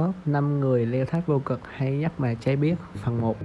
Top 5 người leo thác vô cực hay nhất mà trái biết Phần 1